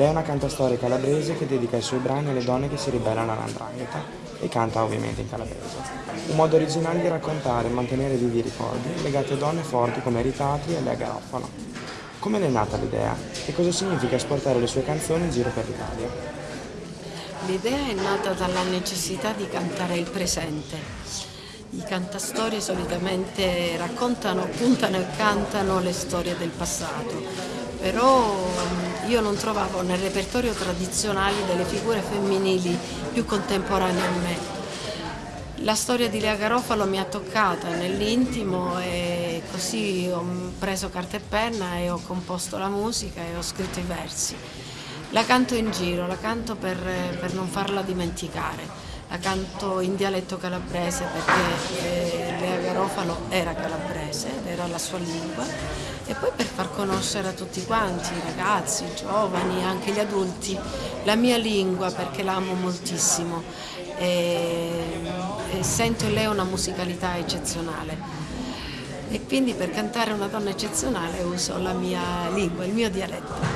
Lei è una cantastorie calabrese che dedica i suoi brani alle donne che si ribellano all'andrangheta e canta ovviamente in calabrese. Un modo originale di raccontare e mantenere vivi i ricordi legati a donne forti come Ritati e Lea Garofalo. Come le è nata l'idea e cosa significa esportare le sue canzoni in giro per l'Italia? L'idea è nata dalla necessità di cantare il presente. I cantastorie solitamente raccontano, puntano e cantano le storie del passato, però io non trovavo nel repertorio tradizionale delle figure femminili più contemporanee a me. La storia di Lea Garofalo mi ha toccata nell'intimo e così ho preso carta e penna e ho composto la musica e ho scritto i versi. La canto in giro, la canto per, per non farla dimenticare. La canto in dialetto calabrese perché eh, Lea Garofalo era calabrese era la sua lingua e poi per far conoscere a tutti quanti, i ragazzi, i giovani, anche gli adulti, la mia lingua perché la amo moltissimo e, e sento in lei una musicalità eccezionale e quindi per cantare una donna eccezionale uso la mia lingua, il mio dialetto.